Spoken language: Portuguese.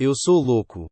Eu sou louco.